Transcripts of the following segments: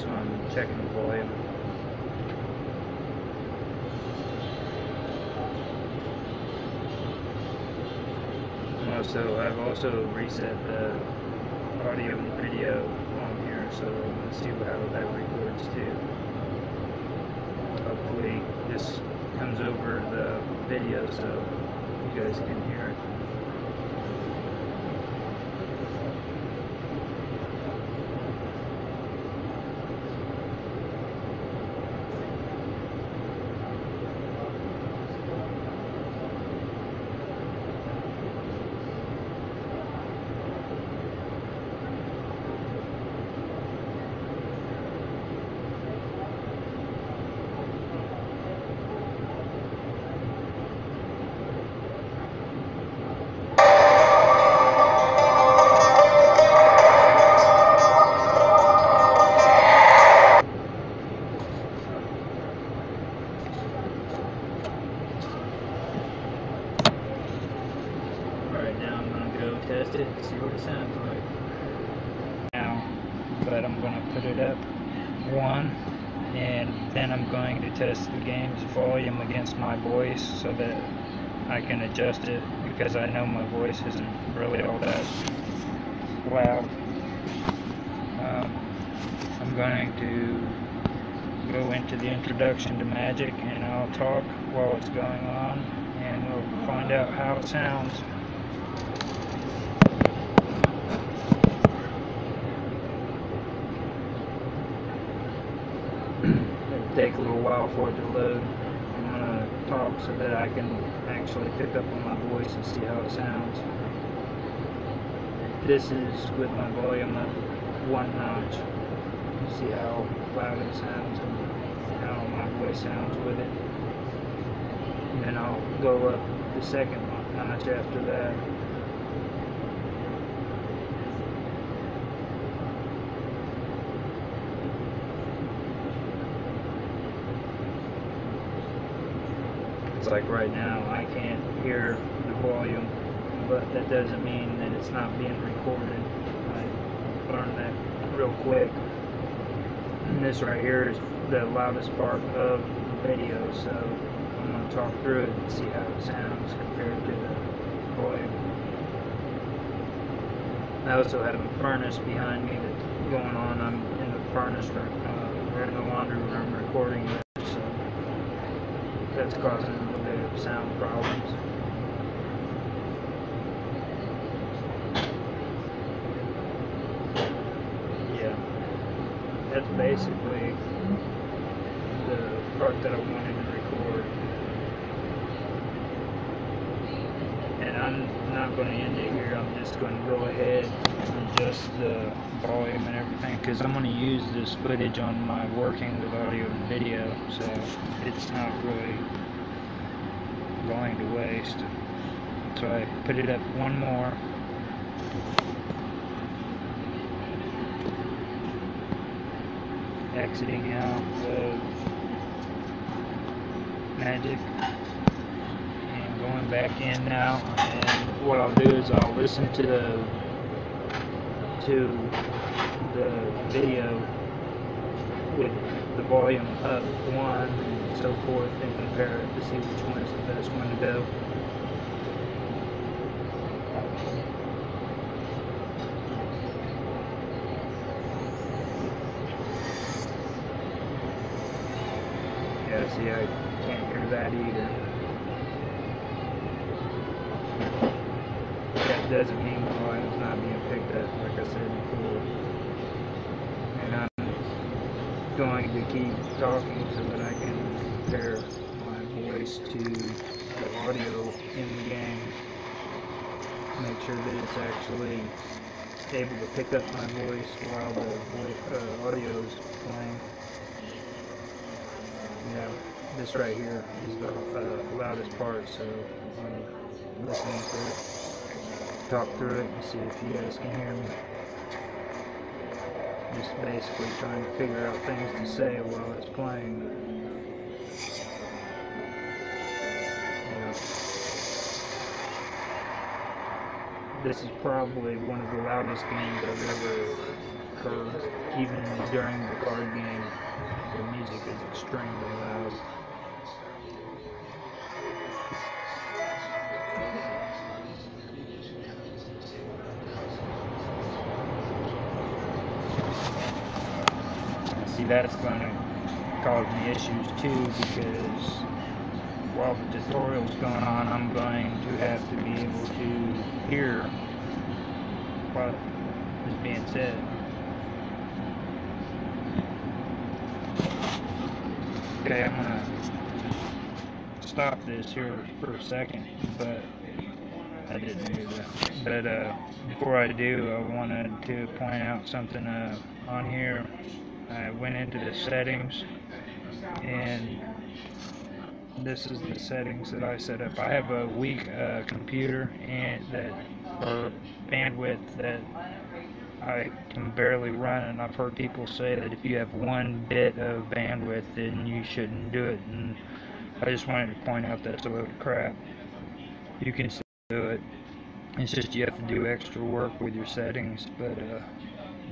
so I'm checking the volume. Also, I've also reset the audio and video on here, so let's see how that records too. Hopefully this comes over the video so you guys can hear against my voice so that I can adjust it because I know my voice isn't really all that loud. Um, I'm going to go into the introduction to Magic and I'll talk while it's going on and we'll find out how it sounds. It'll take a little while for it to load. Talk so that I can actually pick up on my voice and see how it sounds. This is with my volume up one notch. See how loud it sounds and how my voice sounds with it. And then I'll go up the second notch after that. It's like right now, I can't hear the volume, but that doesn't mean that it's not being recorded. I learned that real quick. And this right here is the loudest part of the video, so I'm going to talk through it and see how it sounds compared to the volume. I also have a furnace behind me that's going on. I'm in the furnace, uh, we're in the laundry room recording that's causing a little bit of sound problems. Yeah, that's basically the part that I wanted to record. And I'm not going to end it here, I'm just going to go ahead and adjust the volume and everything because I'm going to use this footage on my working with audio and video, so it's not really going to waste. So I put it up one more. Exiting out of Magic and going back in now. And what I'll do is I'll listen to the to the video with the volume up one and so forth and compare it to see which one is the best one to go. Yeah, see, I can't hear that either. That doesn't mean the volume's not being picked up, like I said before. Going to keep talking so that I can compare my voice to the audio in the game. Make sure that it's actually able to pick up my voice while the uh, audio is playing. Yeah, this right here is the uh, loudest part, so I'm listening to it, talk through it, and see if you guys can hear me. Just basically trying to figure out things to say while it's playing. This is probably one of the loudest games I've ever heard. Even during the card game, the music is extremely loud. That's going to cause me issues too because while the tutorial's going on, I'm going to have to be able to hear what is being said. Okay, I'm gonna stop this here for a second, but I didn't do that. But uh, before I do, I wanted to point out something uh, on here. I went into the settings and this is the settings that I set up. I have a weak uh, computer and that uh, bandwidth that I can barely run, and I've heard people say that if you have one bit of bandwidth, then you shouldn't do it. And I just wanted to point out that's a load of crap. You can still do it. It's just you have to do extra work with your settings. But uh,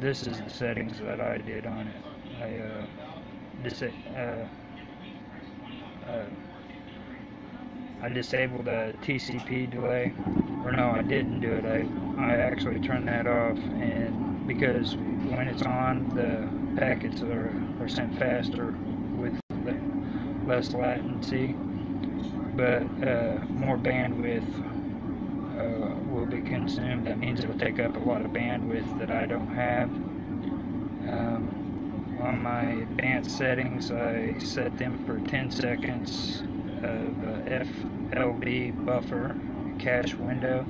this is the settings that I did on it. I uh, dis- uh, uh, I disabled the TCP delay, or no, I didn't do it. I I actually turned that off, and because when it's on, the packets are are sent faster with less latency, but uh, more bandwidth uh, will be consumed. That means it'll take up a lot of bandwidth that I don't have. Um, on my advanced settings, I set them for 10 seconds of uh, FLV buffer cache window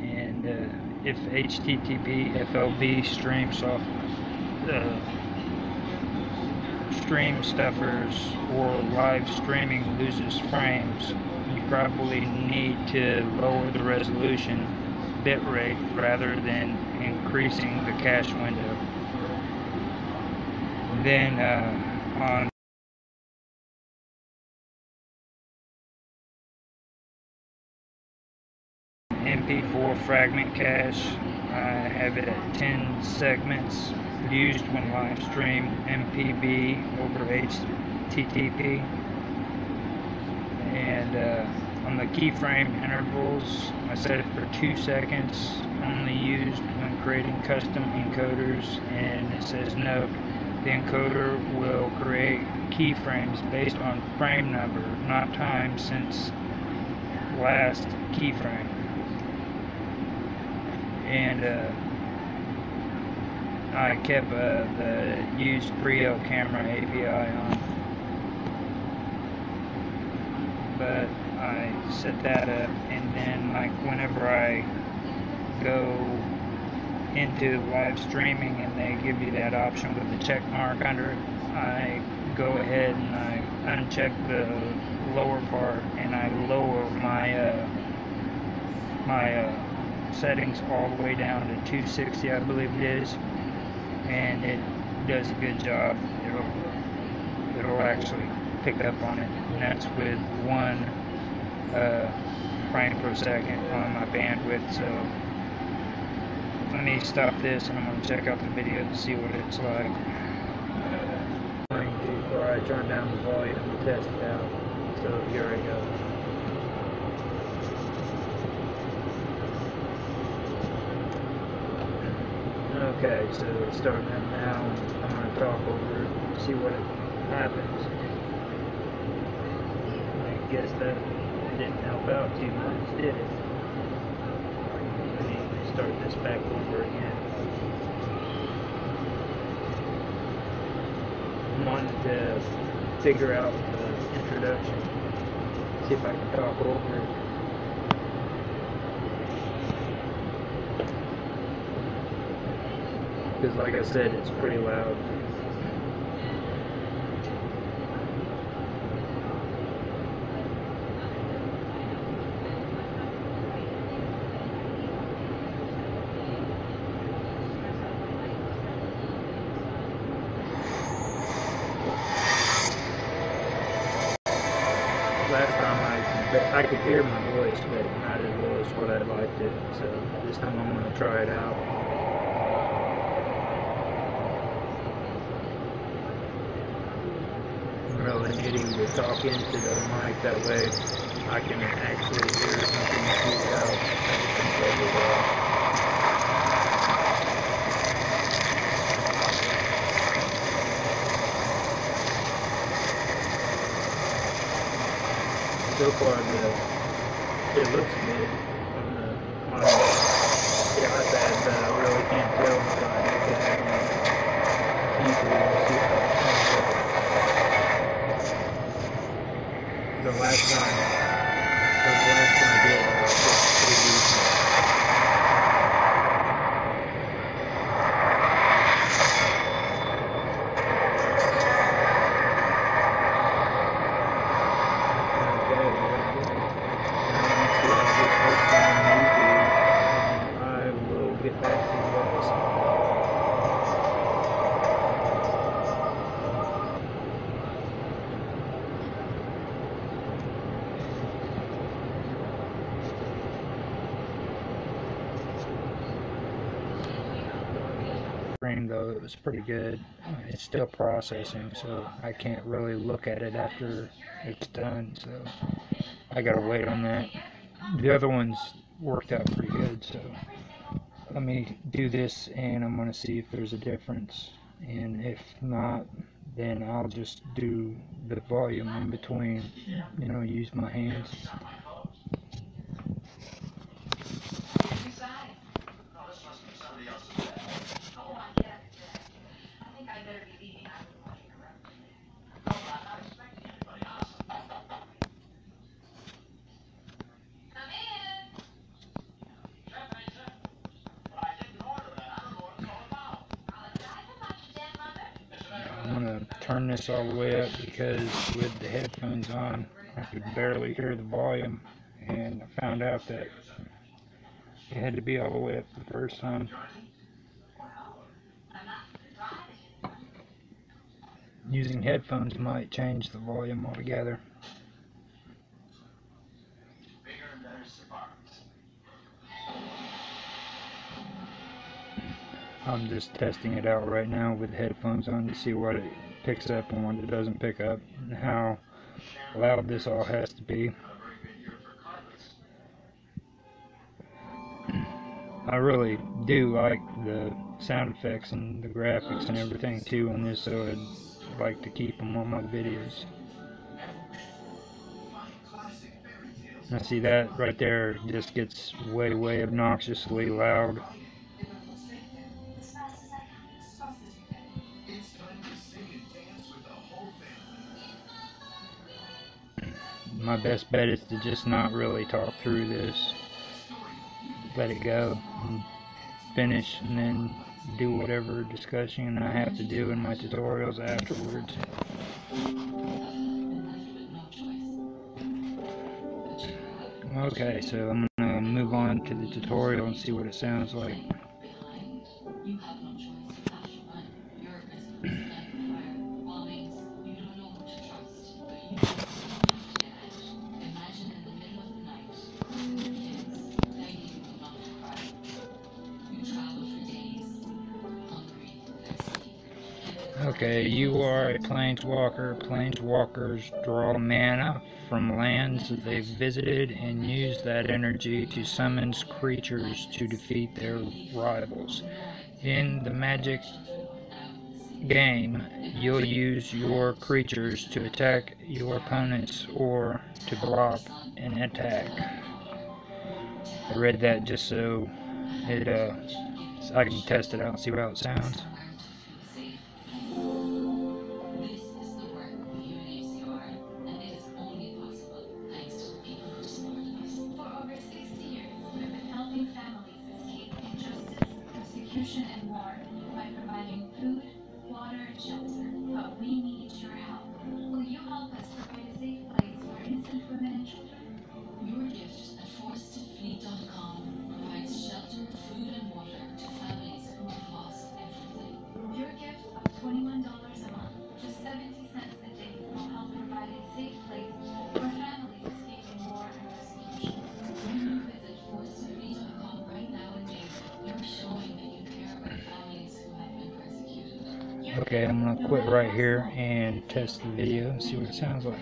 and uh, if HTTP FLV stream soft uh, stream stuffers or live streaming loses frames probably need to lower the resolution bitrate rather than increasing the cache window then uh, on MP4 fragment cache. I have it at 10 segments used when live stream MPB over HTTP. And uh, on the keyframe intervals, I set it for 2 seconds, only used when creating custom encoders. And it says note, the encoder will create keyframes based on frame number, not time since last keyframe and uh, I kept uh, the used Brio camera API on but I set that up and then like whenever I go into live streaming and they give you that option with the check mark under it I go ahead and I uncheck the lower part and I lower my uh, my uh, settings all the way down to 260 I believe it is and it does a good job. It'll it'll actually pick up on it and that's with one uh, frame per second on my bandwidth so let me stop this and I'm going to check out the video to see what it's like before I turn down the volume to test it out so here I go Okay, so it's starting now. I'm going to talk over it, see what happens. Guess that didn't help out too much, did it? I need to start this back over again. Wanted to figure out the introduction. See if I can talk over it. because like I said, it's pretty loud. Last time mic, but I could hear my voice, but not as well as what I'd like to. So this time I'm going to try it out. Really needing to talk into the mic that way I can actually hear something goes well. so far the it looks good the on but I really can't tell I easily see how. The last time, was pretty good. It's still processing, so I can't really look at it after it's done. So I gotta wait on that. The other ones worked out pretty good, so let me do this and I'm gonna see if there's a difference. And if not, then I'll just do the volume in between, you know, use my hands. Because with the headphones on, I could barely hear the volume, and I found out that it had to be all the way up the first time. Using headphones might change the volume altogether. I'm just testing it out right now with headphones on to see what it picks up and what it doesn't pick up, and how loud this all has to be. I really do like the sound effects and the graphics and everything too on this, so I'd like to keep them on my videos. I see that right there just gets way, way obnoxiously loud. My best bet is to just not really talk through this. Let it go. and Finish and then do whatever discussion I have to do in my tutorials afterwards. Okay, so I'm gonna move on to the tutorial and see what it sounds like. You are a planeswalker. Planeswalkers draw mana from lands they've visited and use that energy to summon creatures to defeat their rivals. In the magic game, you'll use your creatures to attack your opponents or to block an attack. I read that just so it uh so I can test it out and see how it sounds. Test the video and see what it sounds like.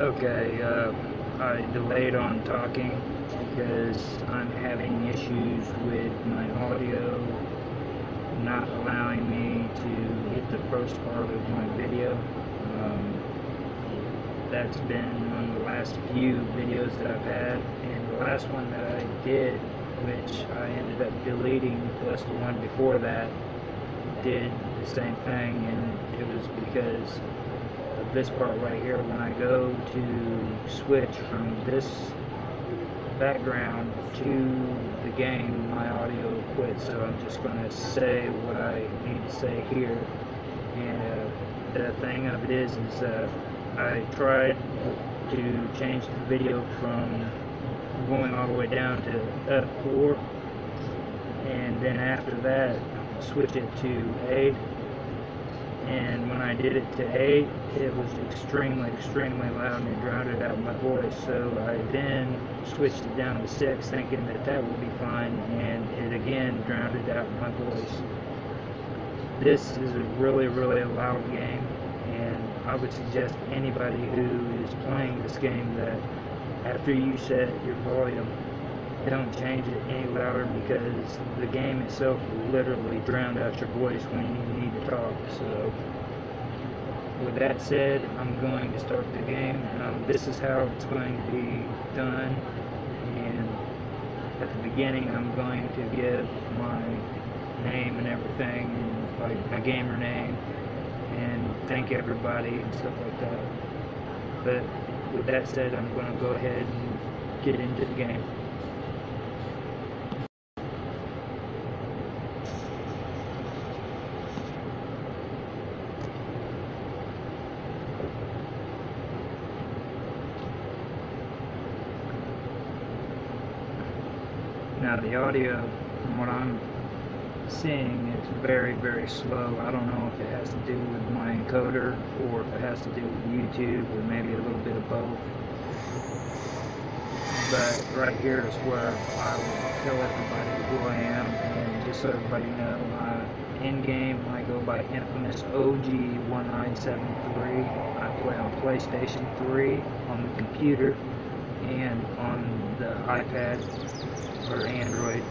Okay, uh, I delayed on talking because I'm having issues with my audio not allowing me to hit the first part of my video. Um, that's been on the last few videos that I've had, and the last one that I did, which I ended up deleting, plus the one before that, did the same thing, and it was because of this part right here. When I go to switch from this background to the game, my audio quit, So I'm just going to say what I need to say here. And uh, the thing of it is, is uh, I tried to change the video from going all the way down to F4, and then after that, switch it to A and when I did it to 8 it was extremely extremely loud and it drowned out my voice. So I then switched it down to 6 thinking that that would be fine and it again drowned out my voice. This is a really really loud game and I would suggest anybody who is playing this game that after you set your volume don't change it any louder because the game itself literally drowned out your voice when you need to talk. So, with that said, I'm going to start the game. Um, this is how it's going to be done. And at the beginning, I'm going to give my name and everything, and like my gamer name, and thank everybody and stuff like that. But with that said, I'm going to go ahead and get into the game. Now the audio, from what I'm seeing, is very, very slow. I don't know if it has to do with my encoder or if it has to do with YouTube or maybe a little bit of both. But right here is where I will tell everybody who I am and just so everybody know, uh, in game I go by Infamous OG1973. I play on PlayStation 3 on the computer and on the iPad or Android.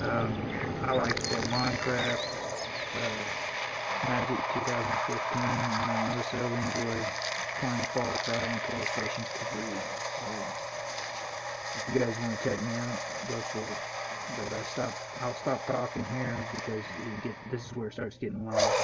Um, I like to Minecraft, uh, Magic 2015, and I also enjoy playing Cry on PlayStation 3. So, if you guys want to check me out, go for it. But I stop, I'll stop talking here because get, this is where it starts getting loud.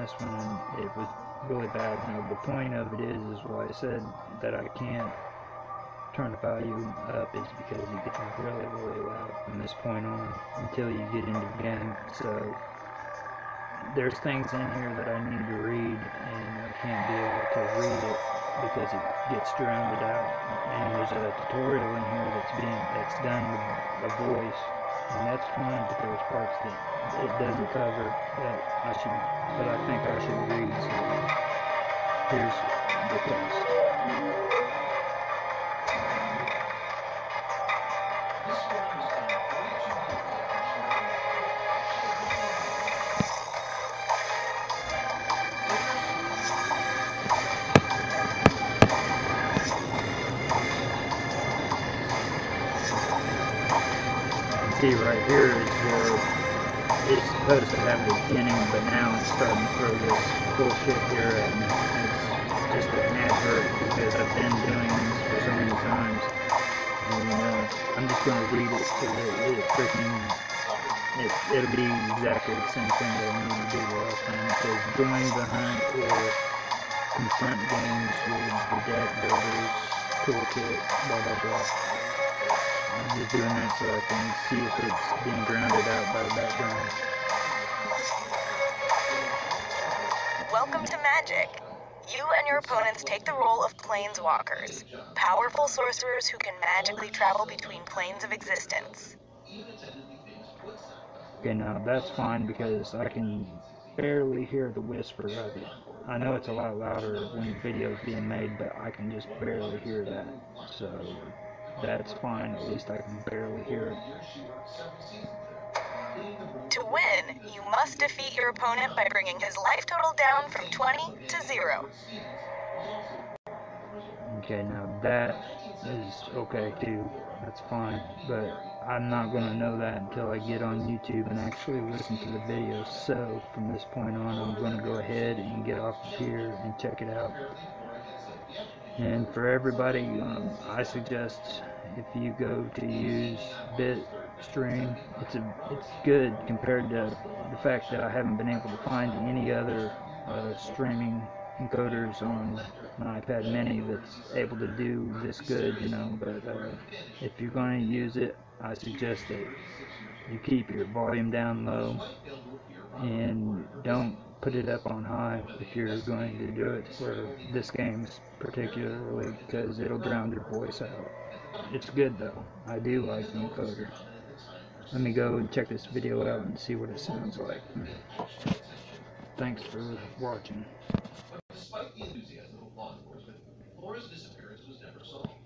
This one it was really bad. Now the point of it is, is why I said that I can't turn the volume up is because it gets really, really loud from this point on until you get into the game. So there's things in here that I need to read and I can't be able to read it because it gets drowned out. And there's a tutorial in here that's being that's done with a voice, and that's fine. But there's parts that it doesn't cover that I should, that I think I should read. So here's the text. see right here is where it's supposed to have the beginning, but now it's starting to throw this bullshit here me. It's just an advert because I've been doing this for so many times. And uh, I'm just gonna read it so that it freaking it, it'll be exactly the same thing that I needed to do the last time. It says join the hunt or confront games with the deck builders toolkit, blah blah blah. I'm just doing that so I can see if it's being grounded out by the background. Welcome to Magic. You and your opponents take the role of planeswalkers, powerful sorcerers who can magically travel between planes of existence. Okay, now that's fine because I can barely hear the whisper of it. I know it's a lot louder when the video is being made, but I can just barely hear that. So that's fine. At least I can barely hear it. To win, you must defeat your opponent by bringing his life total down from 20 to 0. Okay, now that is okay too. That's fine. But I'm not going to know that until I get on YouTube and actually listen to the video. So from this point on, I'm going to go ahead and get off of here and check it out. And for everybody, um, I suggest if you go to use Bitstream, it's a it's good compared to the fact that I haven't been able to find any other uh, streaming encoders on my iPad Mini that's able to do this good, you know. But uh, if you're going to use it, I suggest that you keep your volume down low and don't put it up on high if you're going to do it for this game particularly because it'll drown your voice out. It's good though. I do like encoder. Let me go and check this video out and see what it sounds like. Thanks for watching. Despite the enthusiasm of law enforcement, Laura's disappearance was never solved.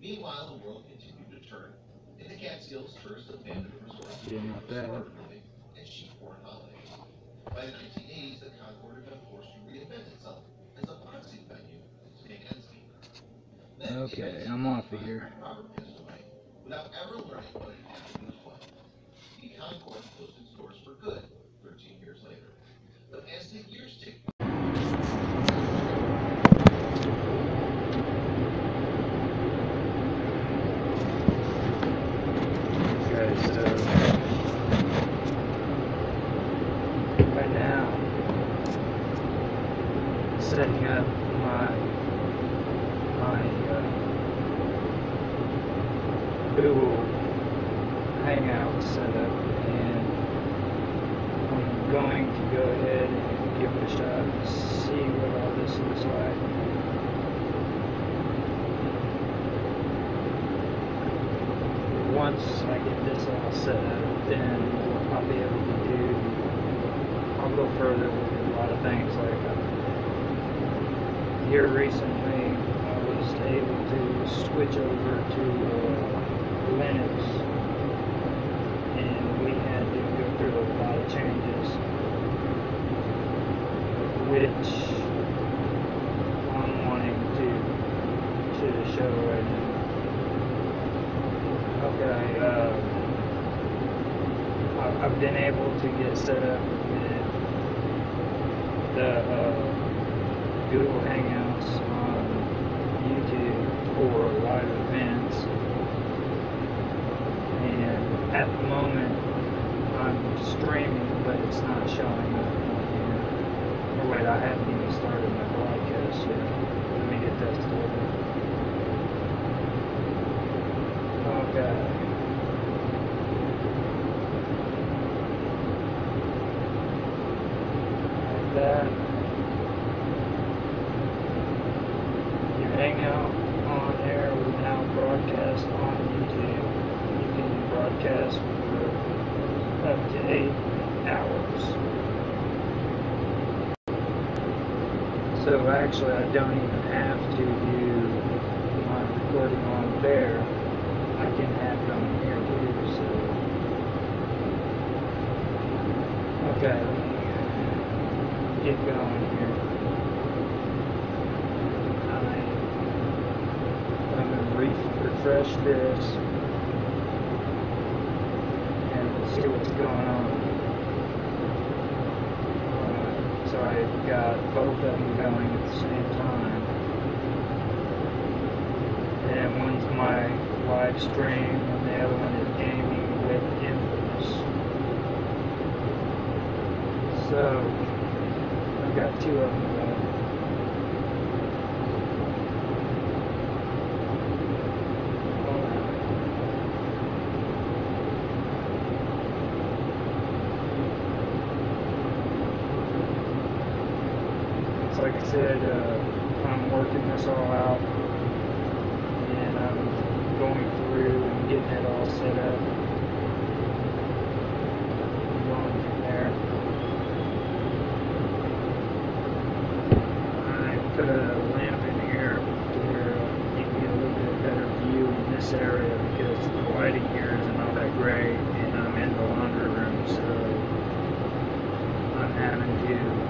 Meanwhile, the world continued to turn. The Catskills, abandoned Didn't that. and holidays. By the 1980s, the Concord to reinvent itself as a boxing venue in Stansby. Then, Okay, I'm off of here. Without ever learning what doors for good 13 years later. But as the years Okay, so right now, setting up my my uh, Google Hangout setup, and I'm going to go ahead and give it a shot and see what all this looks like. once I get this all set up, then I'll be able to do, I'll go further with a lot of things. Like uh, here recently, I was able to switch over to uh, Linux, and we had to go through a lot of changes, which I'm wanting to to show right now. Okay, uh, I- I've been able to get set up with the uh, Google Hangouts on YouTube for live events. And at the moment, I'm streaming, but it's not showing up. Or wait, I haven't even started my broadcast yet. Let me get that started. Okay. Like that. Your hangout on air will now broadcast on YouTube. You can broadcast for up to eight hours. So actually, I don't even have to do my recording on there. I can have it on here too, so. Okay, get going here. I, I'm gonna re- refresh this and see what's going on. Got both of them going at the same time. And one's my live stream, and the other one is gaming with Infamous. So, I've got two of them going. It's like I said, uh, I'm working this all out and I'm going through and getting it all set up. Going from there. I put a lamp in here to where you can get a little bit better view in this area because the lighting here isn't all that great and I'm in the laundry room so I'm having to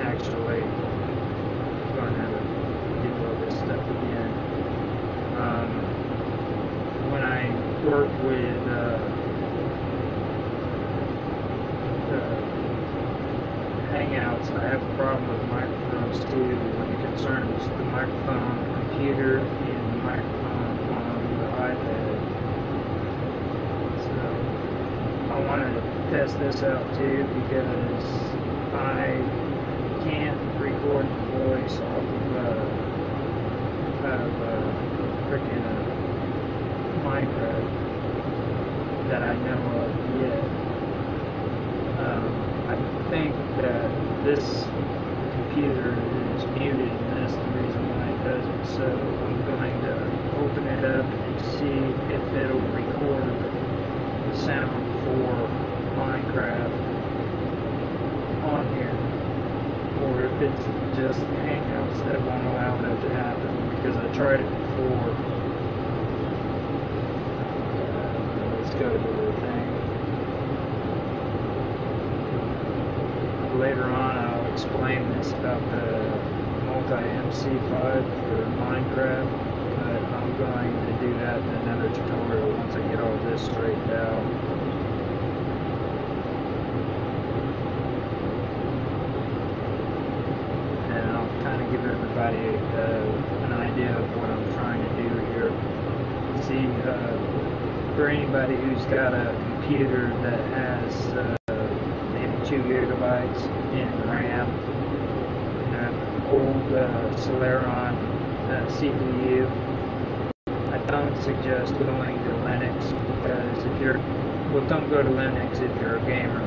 actually going to have to do all this stuff again. Um, when I work with uh, Hangouts, I have a problem with microphones too when it concerns the microphone on the computer and the microphone on the iPad. So I wanted to test this out too because I can't record the voice off of uh, of uh, freaking uh, Minecraft that I know of yet. Um, I think that this computer is muted, and that's the reason why it does it. So I'm going to open it up and see if it'll record the sound for Minecraft on here or if it's just Hangouts that won't allow that to happen because I tried it before. Uh, let's go to the thing. Later on, I'll explain this about the multi MC5 for Minecraft, but I'm going to do that in another tutorial once I get all this straightened out. and I'll kind of give everybody uh, an idea of what I'm trying to do here. See, uh, for anybody who's got a computer that has uh, maybe two gigabytes in RAM, an old uh, Celeron uh, CPU, I don't suggest going to Linux because if you're, well, don't go to Linux if you're a gamer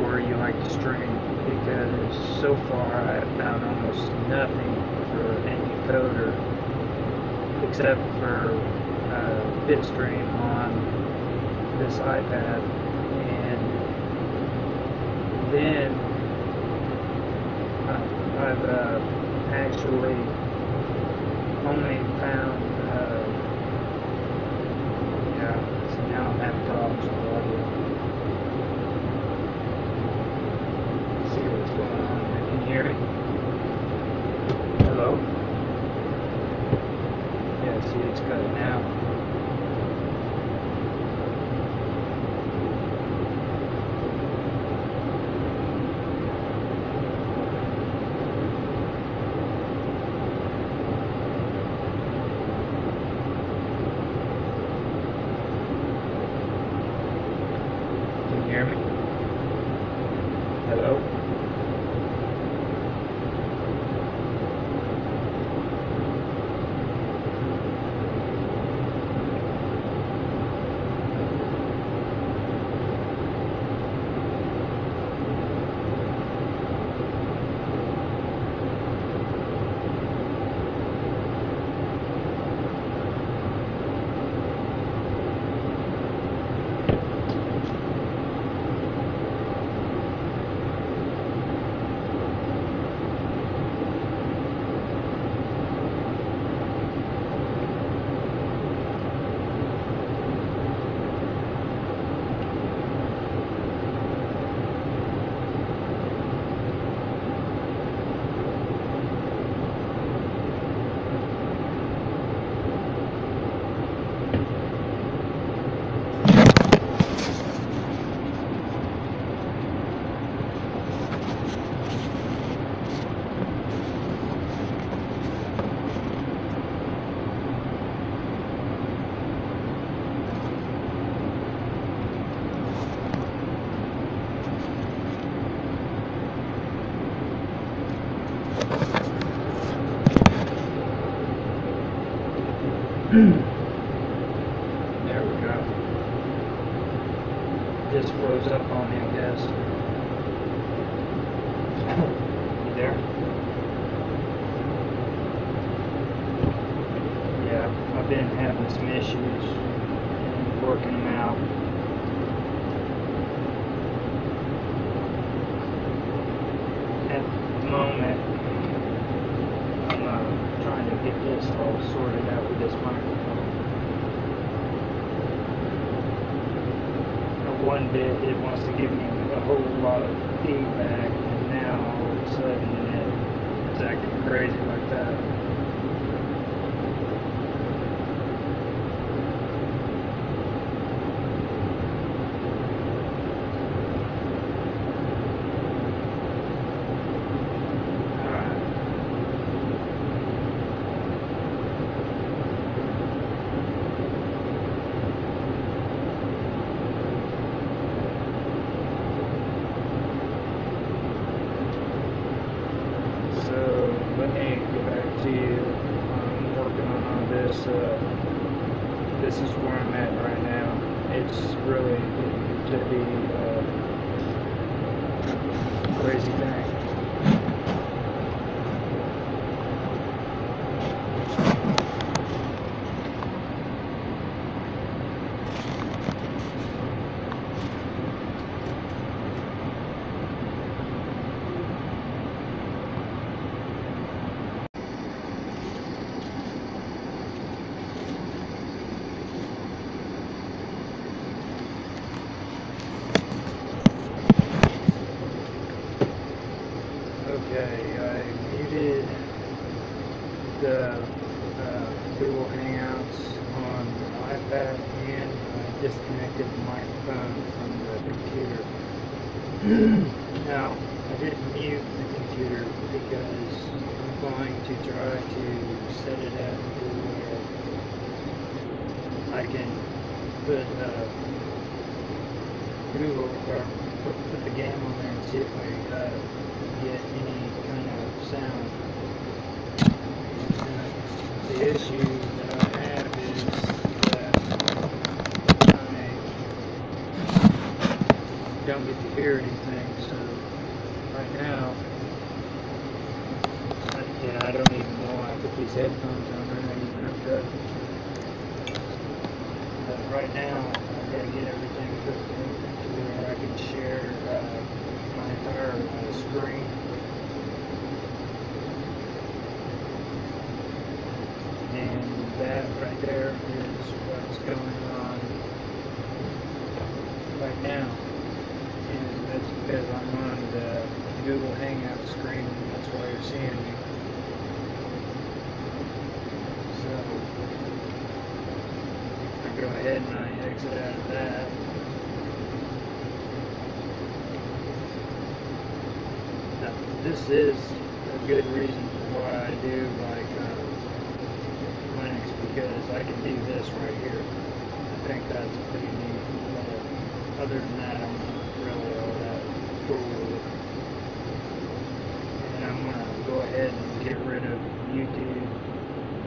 or you like to stream because so far I have found almost nothing for any coder except for uh, Bitstream on this iPad and then I've uh, actually only found been having some issues working them out. At the moment, I'm uh, trying to get this all sorted out with this microphone. At one bit, it wants to give me a whole lot of feedback, and now all of a sudden it, it's acting crazy like that. Uh, get any kind of sound. And the issue that I have is that I don't get to hear anything. So right now, I, I don't even know why I put these headphones on. They're not even hooked up. But right now, I've got to get everything hooked up to where I can share uh, my uh, screen. And that right there is what's going on right now. And that's because I'm on the Google Hangout screen, and that's why you're seeing me. So, I go ahead and I exit out of that. Now, this is a good reason why I do like uh, Linux because I can do this right here. I think that's pretty neat. But other than that, I'm not really all that cool. And I'm gonna go ahead and get rid of YouTube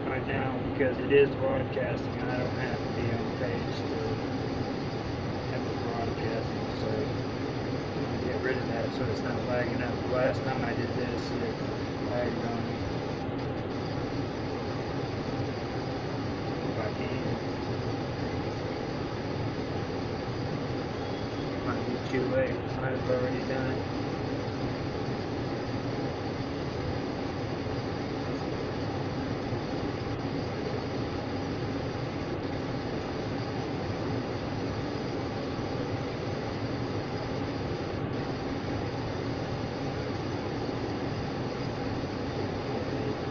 right now because it is broadcasting and I don't have to be on page to have it broadcasting. So I'm gonna get rid of that so it's not lagging up. The last time I did this, it lagged on me. If I can. Might be too late. I've already done it.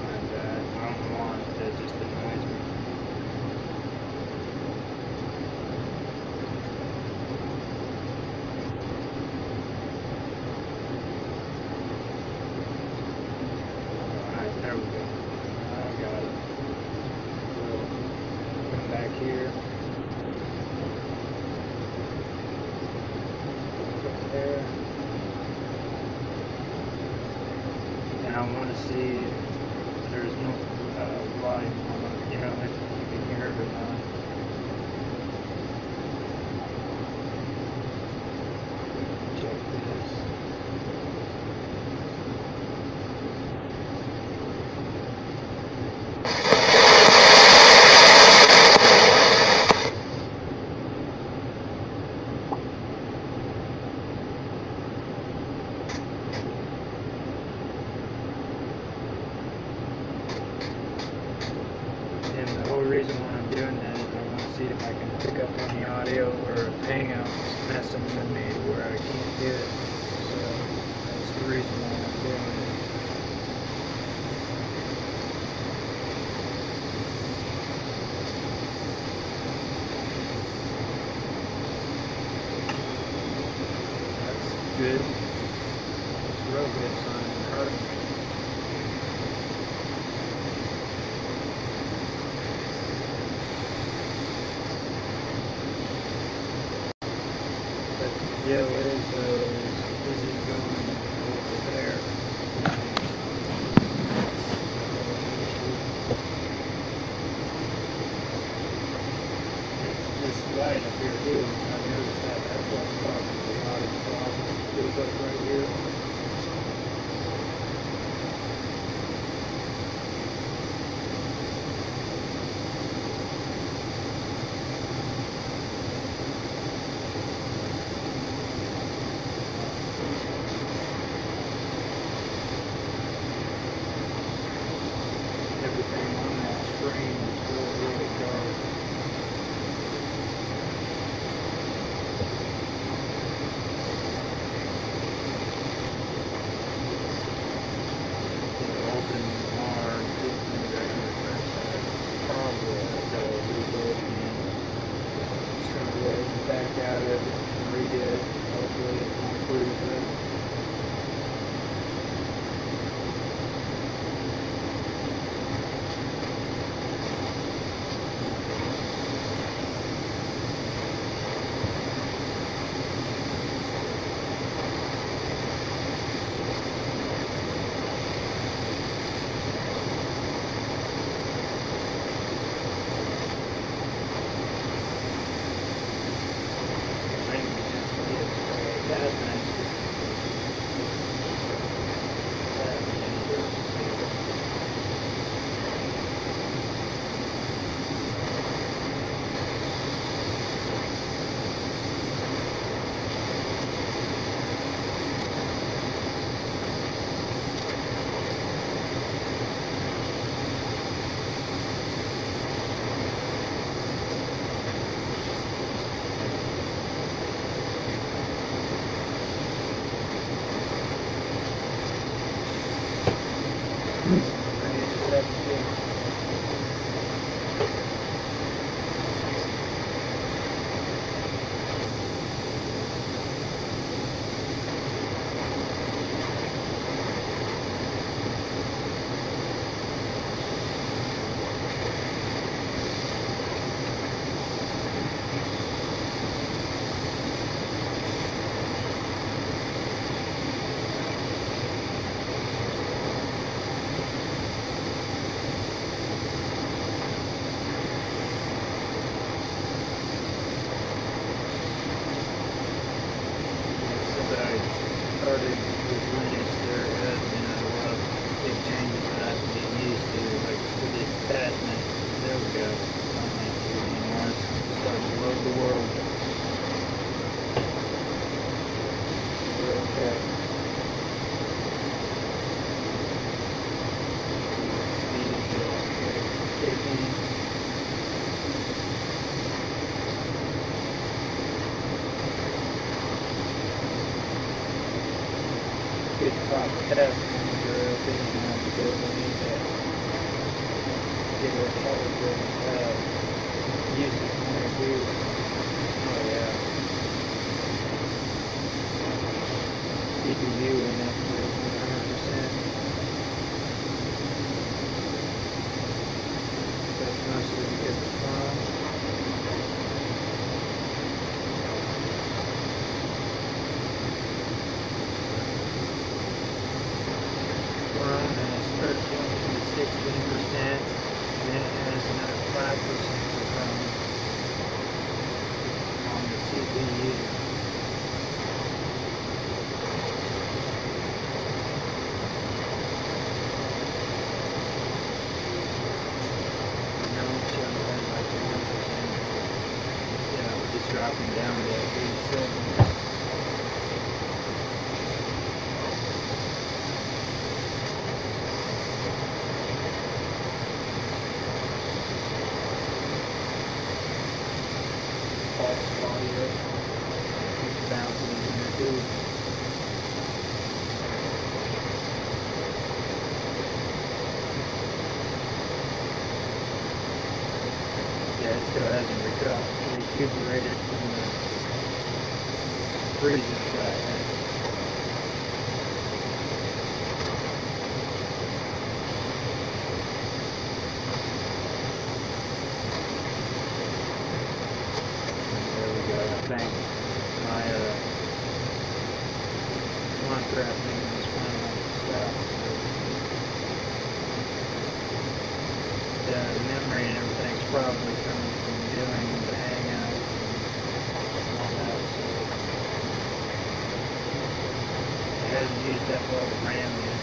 And, uh, I don't want it to just annoys me. Alright, there we go. I got it. We'll come back here. Put there. And the world. Okay. Good. Fifteen. probably comes from doing the hangout. It hasn't used up all the RAM yet.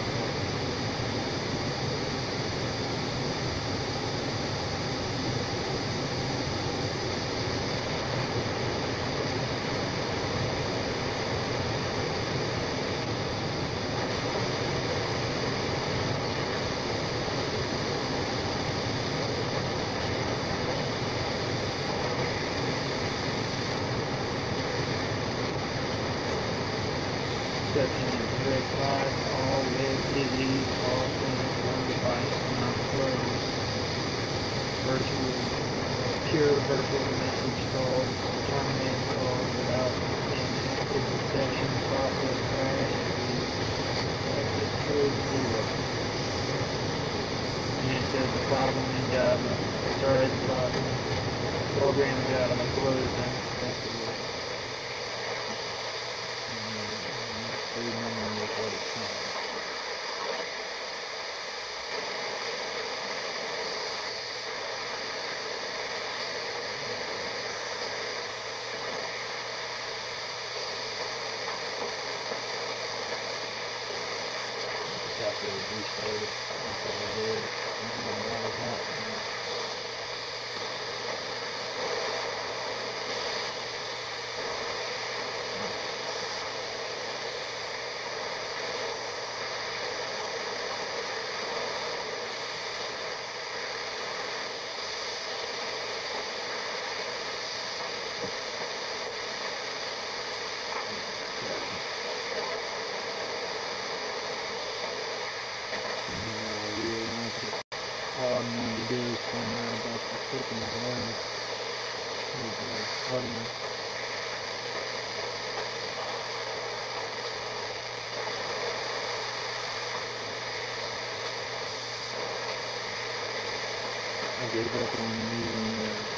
I gave up on the even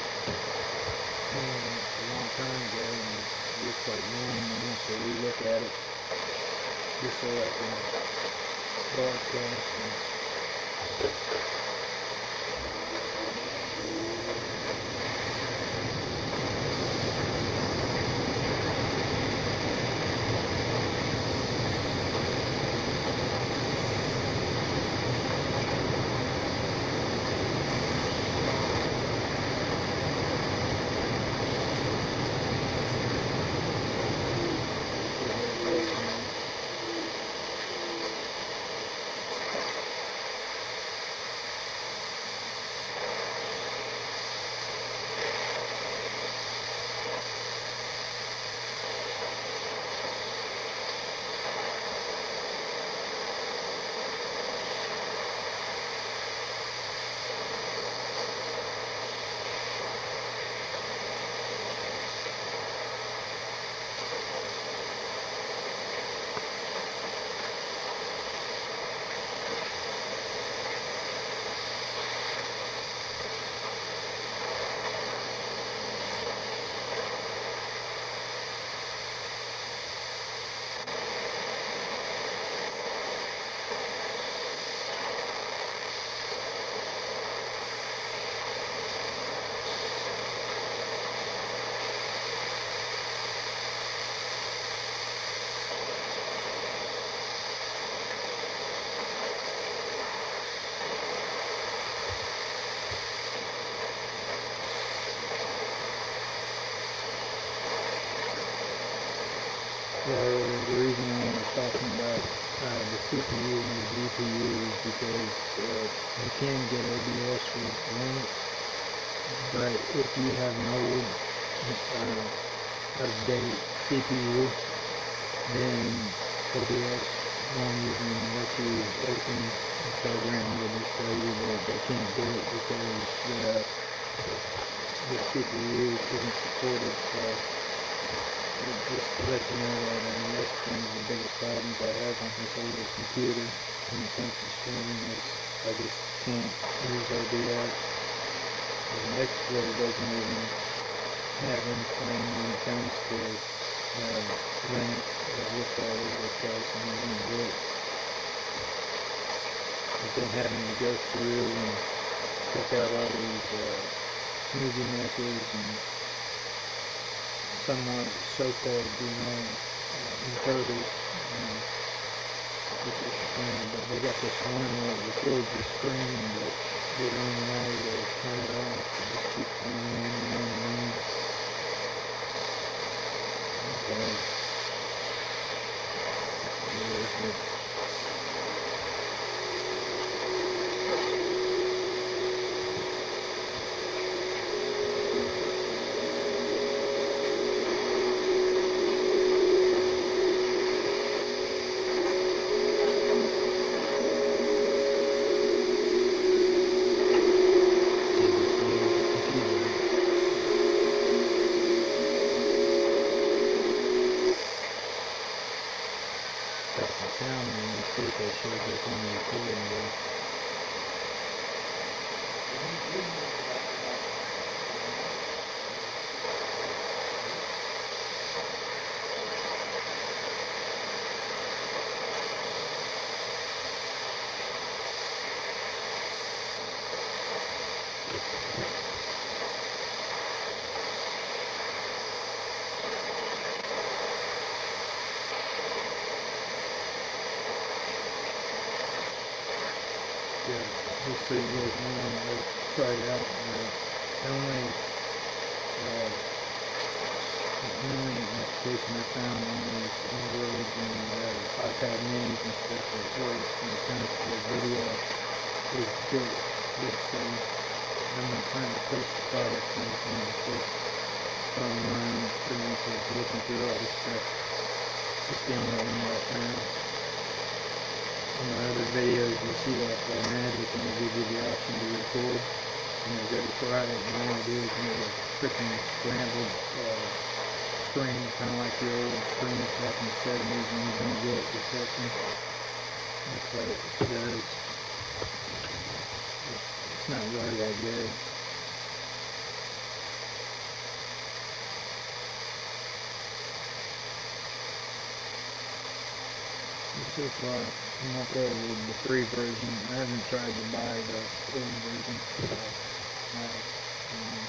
uh, a long time ago, and it looks like normal now, so we look at it just so I can broadcast and OBS won't even let open the program. Just tell you that they can't do it because uh, the, the CPU isn't supported. So it just to let you know that I mean, that's one of the biggest problems I have on this older computer when it comes to streaming is I just can't use OBS. And Explorer doesn't even have anything when it comes to uh, Linux that looks all over the and I'm. I've been having to go through and check out all these uh, movie makers and somewhat so-called, you know, uh, inverters, um, the screen, but they got this one where it records your screen, but they don't you to turn it off. It just keeps going on and on and on. Okay. Yeah, but Doesn't sound when you see if they show this on the recording though. Yeah, we'll see what one I'll try it out. Uh, the only uh, the only application I found on these Androids and iPad minis and stuff that works when it comes to video is this this thing. I'm not trying to push the product or anything, it's just from my experience of looking through all this stuff. It's the only one I found in my other videos you see that uh, magic and they give you the option to record and I go to and all I do is make a freaking scrambled uh, screen kind of like the old screens back in the 70s when you don't get reception. That's what it does. It's not really that good. So far, I'm okay with the free version. I haven't tried to buy the full version. So, I, um,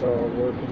make sure